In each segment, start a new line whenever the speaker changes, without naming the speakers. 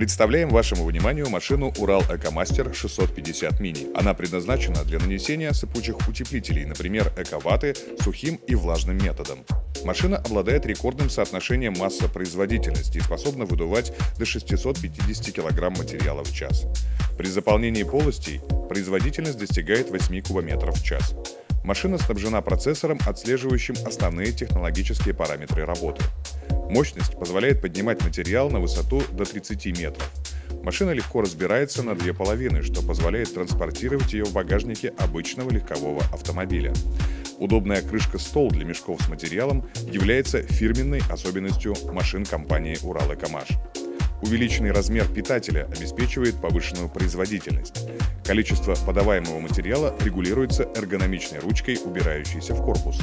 Представляем вашему вниманию машину Урал Экомастер 650 мини. Она предназначена для нанесения сыпучих утеплителей, например, эковаты, сухим и влажным методом. Машина обладает рекордным соотношением масса-производительности и способна выдувать до 650 кг материала в час. При заполнении полостей производительность достигает 8 кубометров в час. Машина снабжена процессором, отслеживающим основные технологические параметры работы. Мощность позволяет поднимать материал на высоту до 30 метров. Машина легко разбирается на две половины, что позволяет транспортировать ее в багажнике обычного легкового автомобиля. Удобная крышка-стол для мешков с материалом является фирменной особенностью машин компании «Урал-Экомаш». Увеличенный размер питателя обеспечивает повышенную производительность. Количество подаваемого материала регулируется эргономичной ручкой, убирающейся в корпус.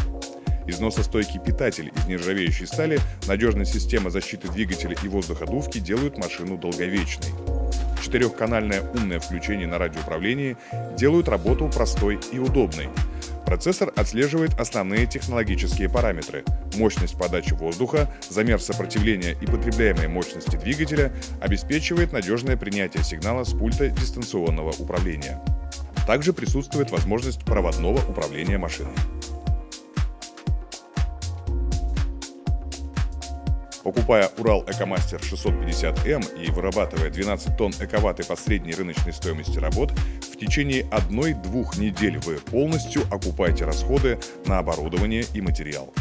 Износостойкий питатель из нержавеющей стали, надежная система защиты двигателя и воздуходувки делают машину долговечной. Четырехканальное умное включение на радиоуправлении делают работу простой и удобной. Процессор отслеживает основные технологические параметры – мощность подачи воздуха, замер сопротивления и потребляемой мощности двигателя, обеспечивает надежное принятие сигнала с пульта дистанционного управления. Также присутствует возможность проводного управления машиной. Покупая Урал Экомастер 650М и вырабатывая 12 тонн эковаты по средней рыночной стоимости работ, в течение одной-двух недель вы полностью окупаете расходы на оборудование и материал.